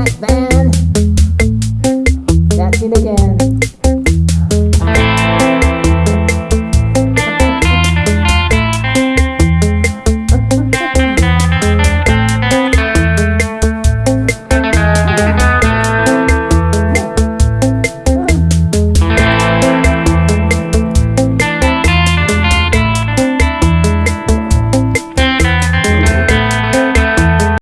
That's it again.